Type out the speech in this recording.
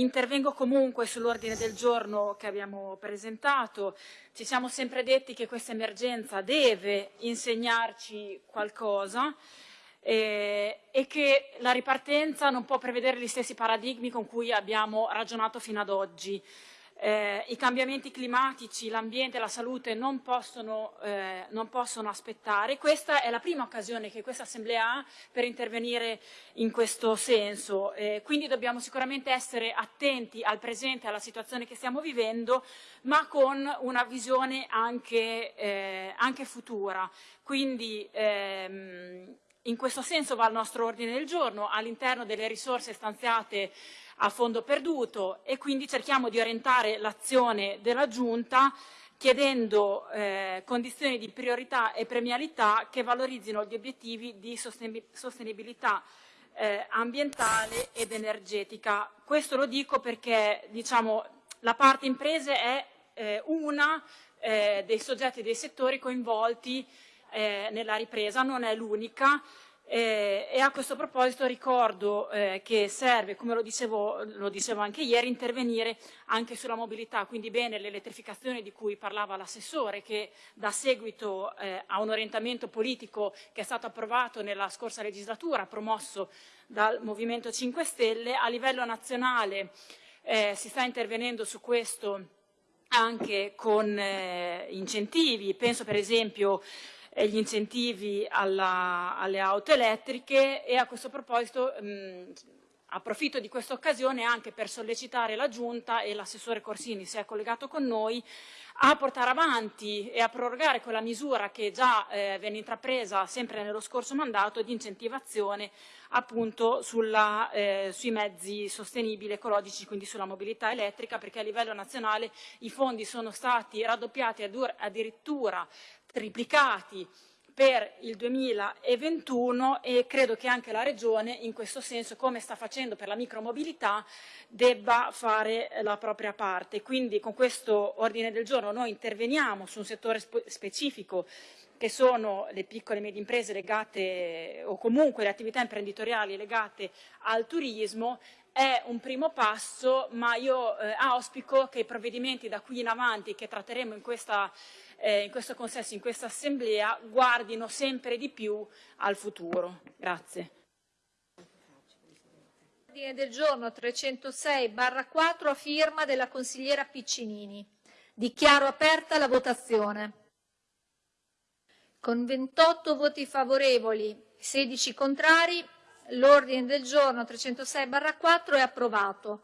intervengo comunque sull'ordine del giorno che abbiamo presentato. Ci siamo sempre detti che questa emergenza deve insegnarci qualcosa eh, e che la ripartenza non può prevedere gli stessi paradigmi con cui abbiamo ragionato fino ad oggi. Eh, I cambiamenti climatici, l'ambiente e la salute non possono, eh, non possono, aspettare. Questa è la prima occasione che questa Assemblea ha per intervenire in questo senso. Eh, quindi dobbiamo sicuramente essere attenti al presente, alla situazione che stiamo vivendo, ma con una visione anche, eh, anche futura. Quindi, ehm, in questo senso va il nostro ordine del giorno all'interno delle risorse stanziate a fondo perduto e quindi cerchiamo di orientare l'azione della Giunta chiedendo eh, condizioni di priorità e premialità che valorizzino gli obiettivi di sostenibilità eh, ambientale ed energetica. Questo lo dico perché diciamo, la parte imprese è eh, una eh, dei soggetti dei settori coinvolti eh, nella ripresa, non è l'unica eh, e a questo proposito ricordo eh, che serve, come lo dicevo, lo dicevo, anche ieri, intervenire anche sulla mobilità, quindi bene l'elettrificazione di cui parlava l'assessore che dà seguito eh, a un orientamento politico che è stato approvato nella scorsa legislatura, promosso dal Movimento 5 Stelle, a livello nazionale eh, si sta intervenendo su questo anche con eh, incentivi, penso per esempio gli incentivi alla, alle auto elettriche e a questo proposito mh, approfitto di questa occasione anche per sollecitare la Giunta e l'assessore Corsini si è collegato con noi a portare avanti e a prorogare quella misura che già eh, venne intrapresa sempre nello scorso mandato di incentivazione appunto sulla, eh, sui mezzi sostenibili ecologici, quindi sulla mobilità elettrica, perché a livello nazionale i fondi sono stati raddoppiati addirittura triplicati per il 2021 e credo che anche la Regione in questo senso, come sta facendo per la micromobilità, debba fare la propria parte. Quindi con questo ordine del giorno noi interveniamo su un settore specifico che sono le piccole e medie imprese legate o comunque le attività imprenditoriali legate al turismo è un primo passo, ma io eh, auspico che i provvedimenti da qui in avanti che tratteremo in, questa, eh, in questo consesso, in questa assemblea, guardino sempre di più al futuro. Grazie. Ordine del giorno 306 4 a firma della consigliera Piccinini. Dichiaro aperta la votazione. Con 28 voti favorevoli, 16 contrari, L'ordine del giorno 306-4 è approvato.